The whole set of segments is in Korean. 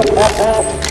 Vamos, vamos.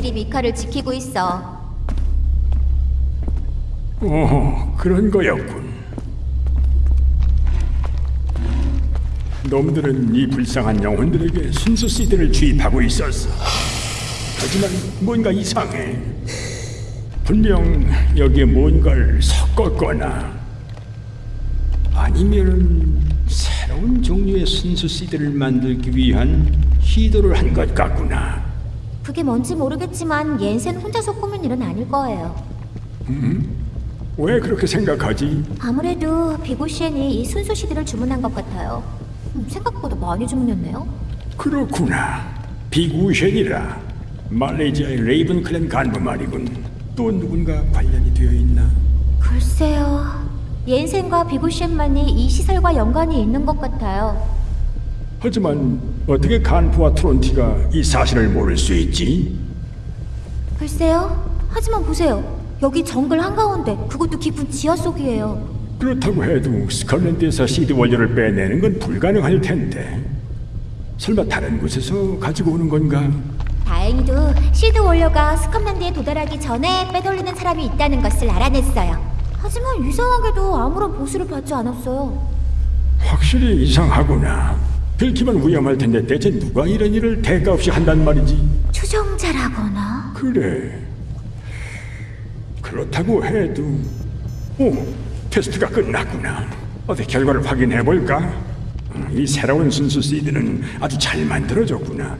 마. 제리 미카를 지키고 있어. 오, 그런 거였군. 놈들은 이 불쌍한 영혼들에게 순수 씨들을 주입하고 있었어. 하지만 뭔가 이상해. 분명 여기에 뭔가를 섞었거나 아니면 새로운 종류의 순수 씨들을 만들기 위한 시도를 한 것 같구나. 그게 뭔지 모르겠지만 옌센 혼자서 꾸민 일은 아닐 거예요. 왜 그렇게 생각하지? 아무래도 비고시엔이 이 순수 시드를 주문한 것 같아요. 음, 생각보다 많이 주문했네요. 그렇구나. 비구쉔이라 말레이시아의 레이븐 클랜 간부 말이군. 또 누군가 관련이 되어 있나? 글쎄요. 옌센과 비고시엔만이 이 시설과 연관이 있는 것 같아요. 하지만 어떻게 간부와 트론티가 이 사실을 모를 수 있지? 글쎄요. 하지만 보세요. 여기 정글 한가운데 그것도 깊은 지하 속이에요. 그렇다고 해도 스컬랜드에서 실드 원료를 빼내는 건 불가능할 텐데. 설마 다른 곳에서 가지고 오는 건가? 다행히도 실드 원료가 스컵랜드에 도달하기 전에 빼돌리는 사람이 있다는 것을 알아냈어요. 하지만 이상하게도 아무런 보수를 받지 않았어요. 확실히 이상하구나. 들키면 위험할 텐데 대체 누가 이런 일을 대가 없이 한단 말이지? 추종자라거나 그래. 그렇다고 해도 오 테스트가 끝났구나. 어디 결과를 확인해 볼까? 이 새로운 순수 시드는 아주 잘 만들어졌구나.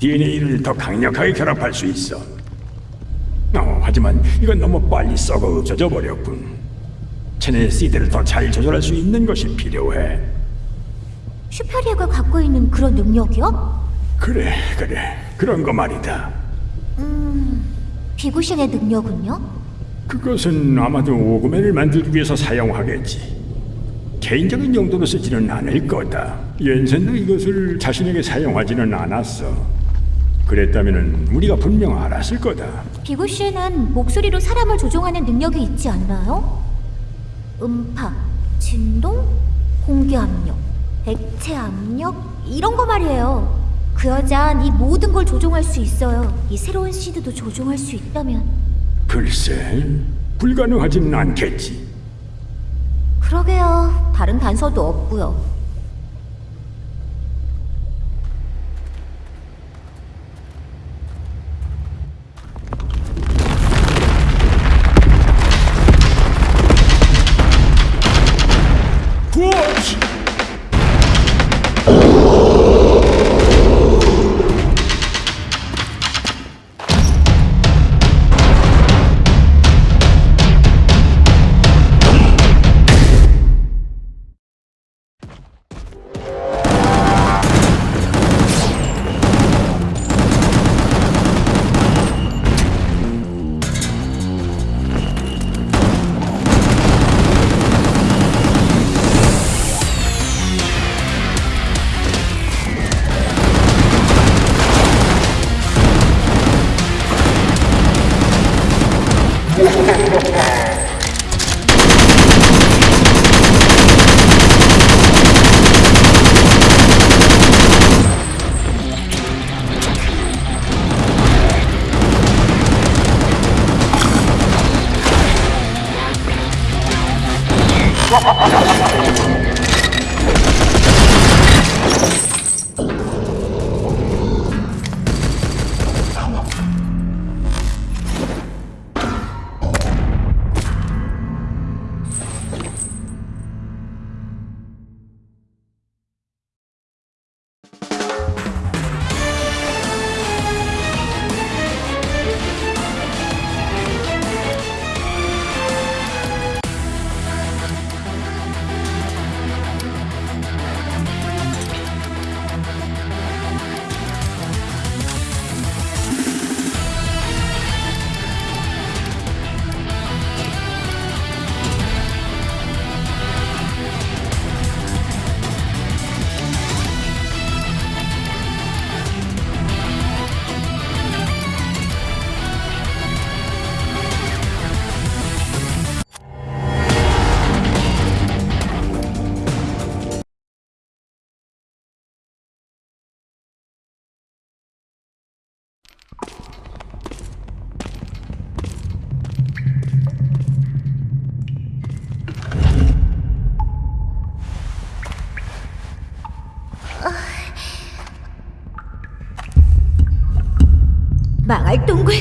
DNA를 더 강력하게 결합할 수 있어. 어, 하지만 이건 너무 빨리 썩어 없어져 버렸군. 체내 시드를 더 잘 조절할 수 있는 것이 필요해. 슈페리아가 갖고 있는 그런 능력이요? 그래, 그래. 그런 거 말이다. 비구신의 능력은요? 그것은 아마도 오그맨을 만들기 위해서 사용하겠지. 개인적인 용도로 쓰지는 않을 거다. 옌센도 이것을 자신에게 사용하지는 않았어. 그랬다면 우리가 분명 알았을 거다. 비구 씨에는 목소리로 사람을 조종하는 능력이 있지 않나요? 음파, 진동, 공기 압력, 액체 압력 이런 거 말이에요. 그 여잔 이 모든 걸 조종할 수 있어요. 이 새로운 시드도 조종할 수 있다면. 글쎄, 불가능하지는 않겠지. 그러게요. 다른 단서도 없고요.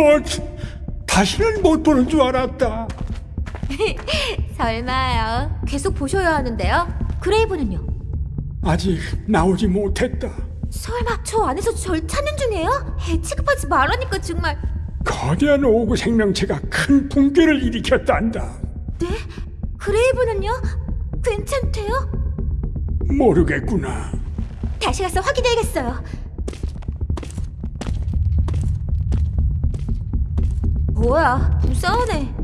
곧 다시는 못 보는 줄 알았다. 설마요. 계속 보셔야 하는데요. 그레이브는요? 아직 나오지 못했다. 설마 저 안에서 절 찾는 중이에요? 애 취급하지 말라니까 정말. 거대한 오구 생명체가 큰 붕괴를 일으켰단다. 네? 그레이브는요? 괜찮대요? 모르겠구나. 다시 가서 확인해야겠어요. 뭐야, 무서우네.